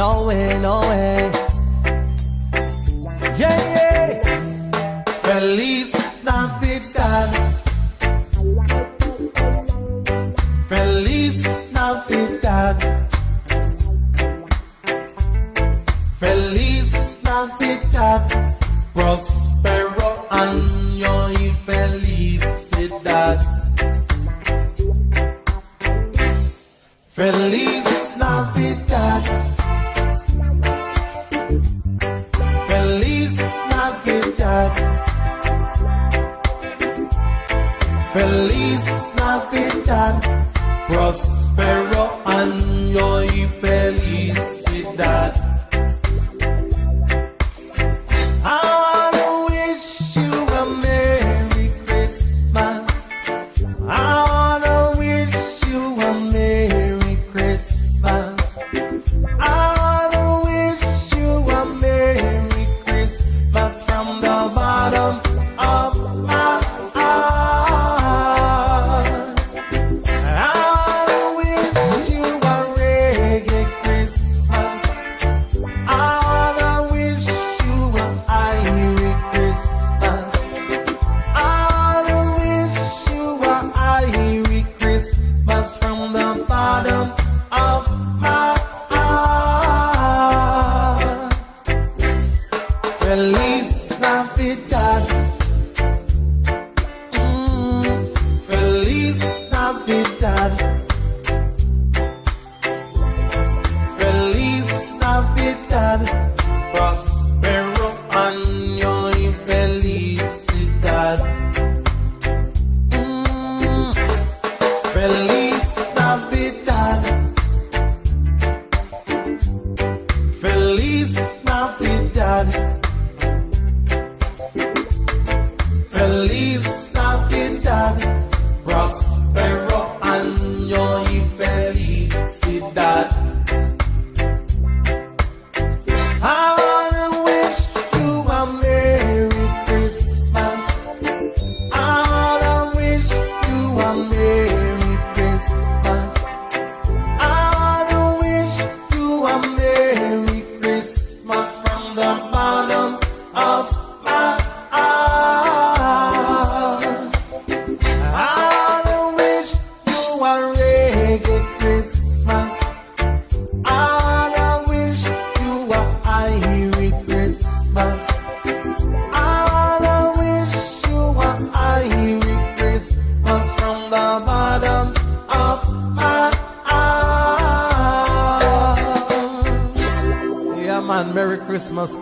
No way, no way. Yeah, yeah. Feliz you fail. the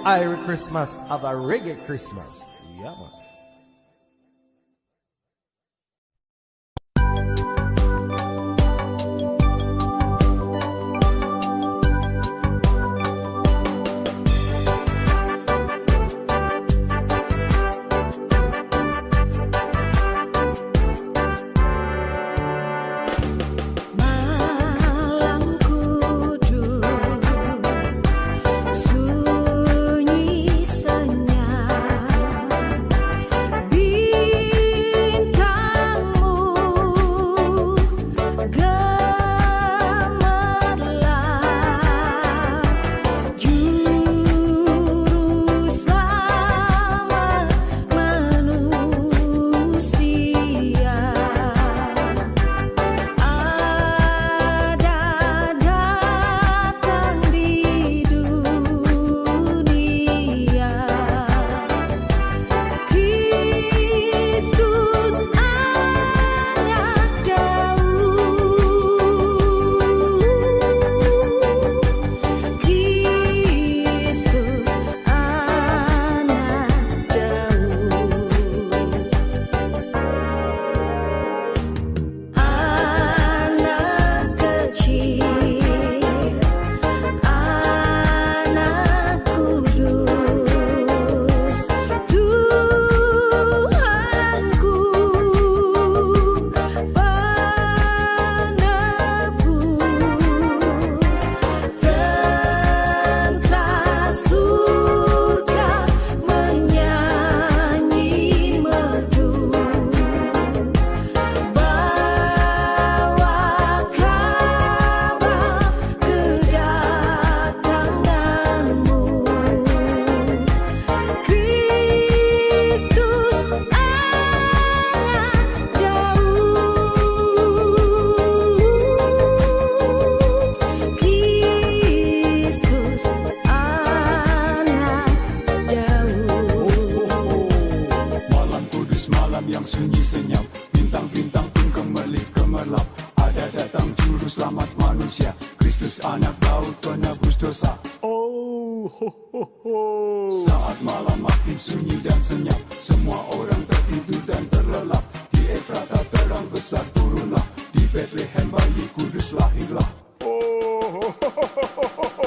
Irish Christmas, have a reggae Christmas. Saat malam makin sunyi dan senyap, semua orang tertidur dan terlelap. Di Efrata terang besar turunlah, di Bethlehem bayi kudus lahirlah. Oh, ho, ho, ho, ho, ho.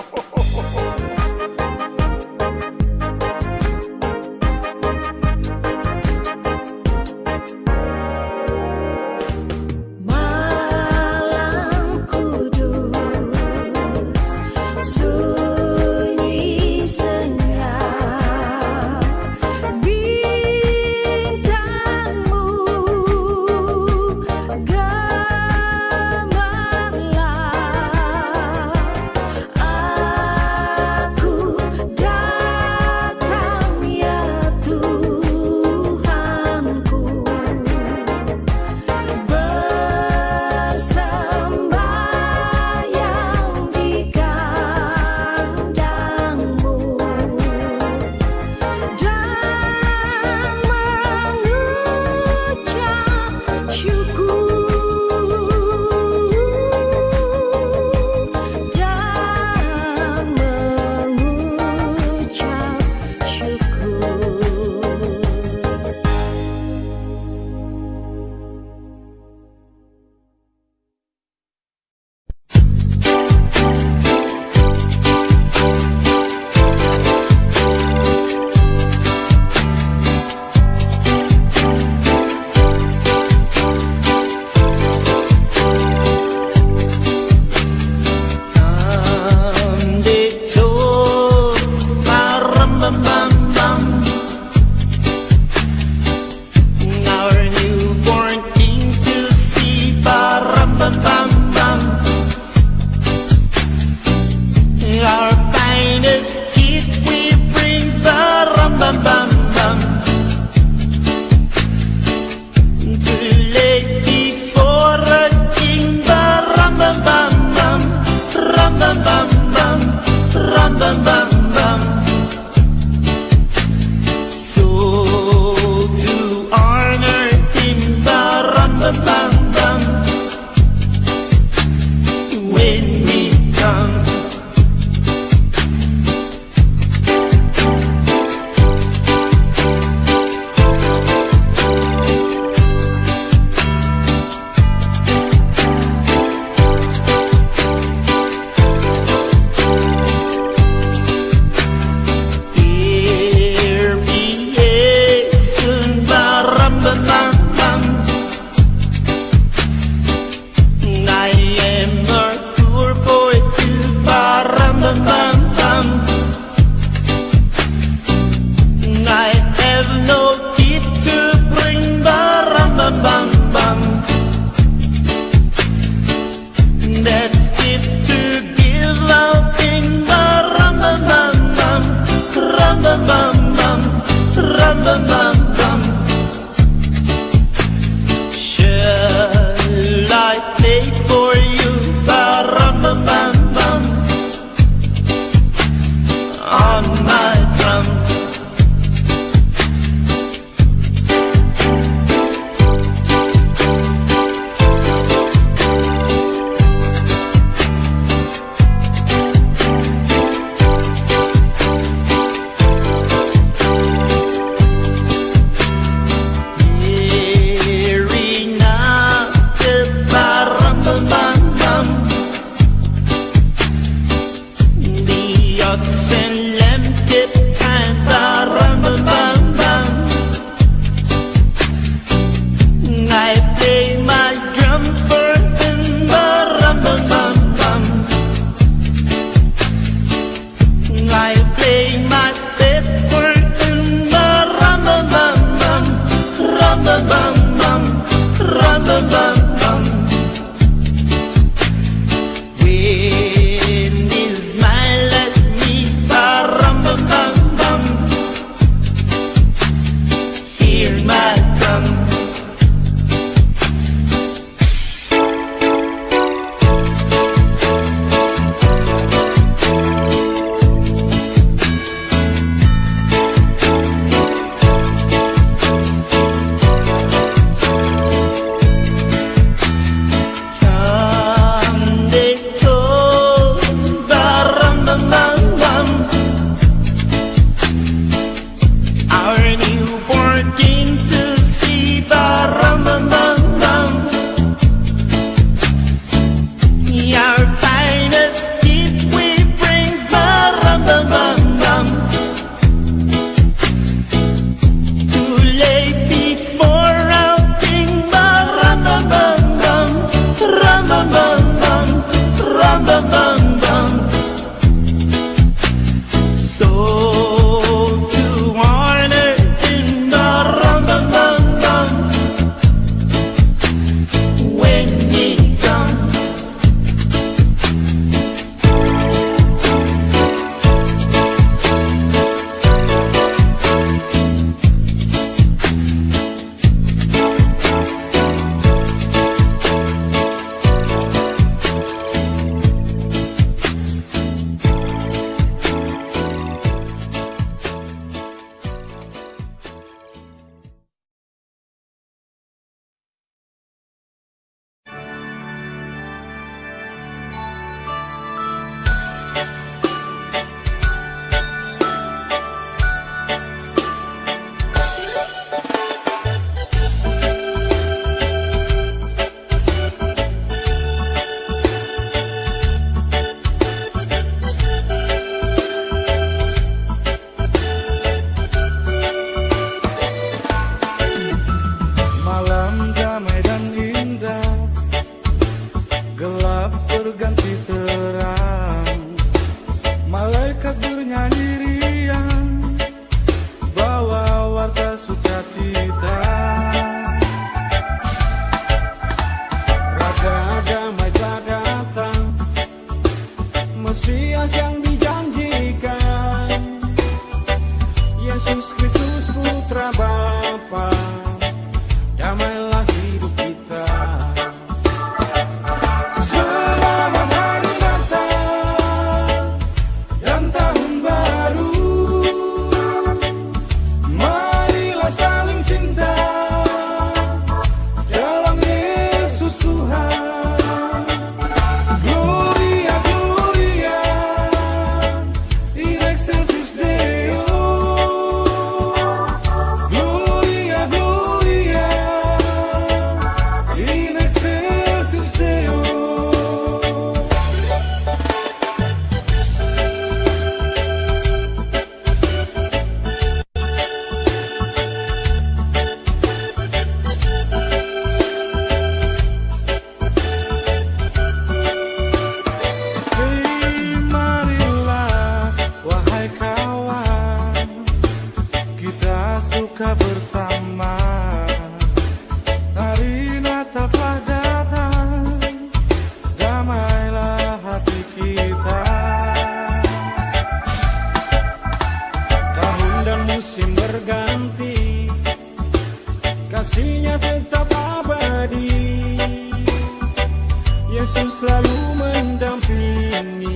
Mendampingi.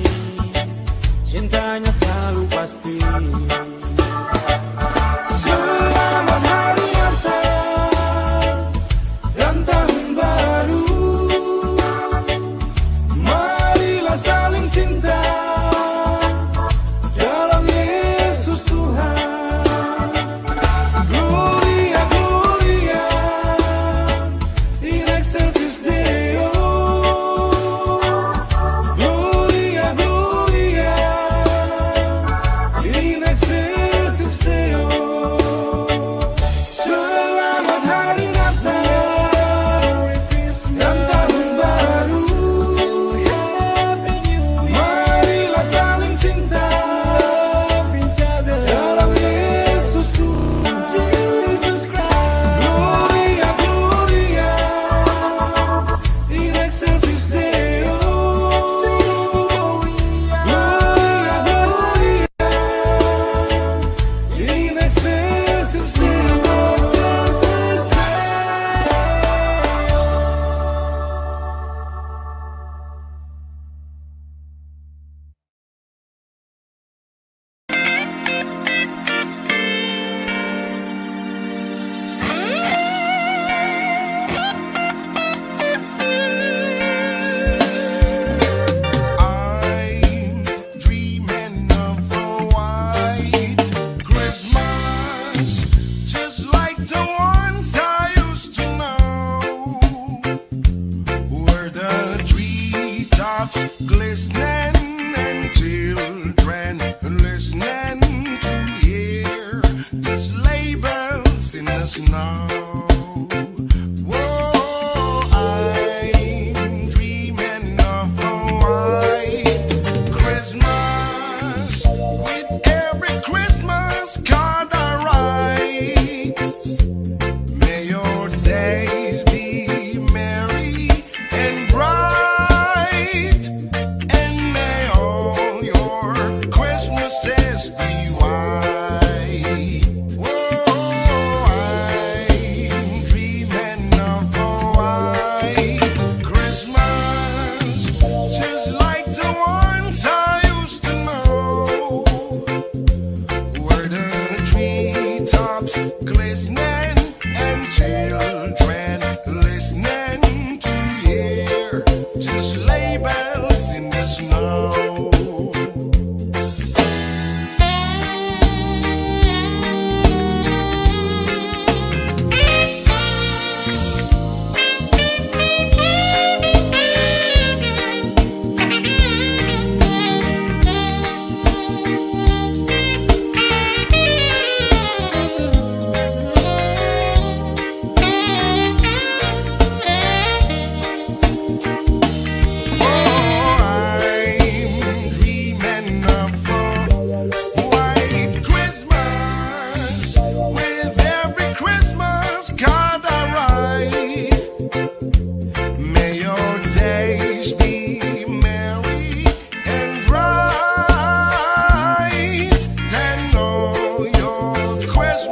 Cintanya selalu pasti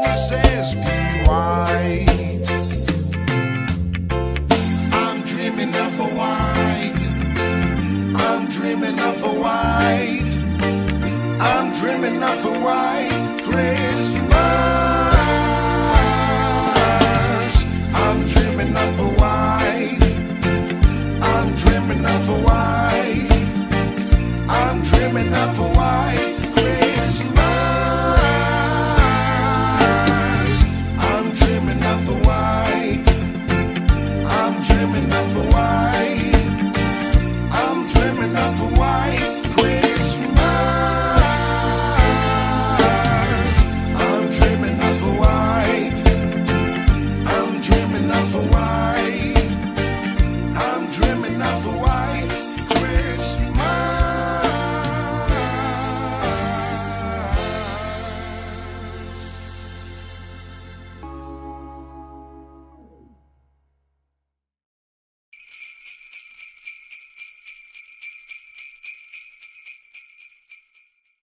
says be white. I'm dreaming of a white. I'm dreaming of a white. I'm dreaming of a white Christmas. I'm dreaming of a white. I'm dreaming of a white. I'm dreaming of a white.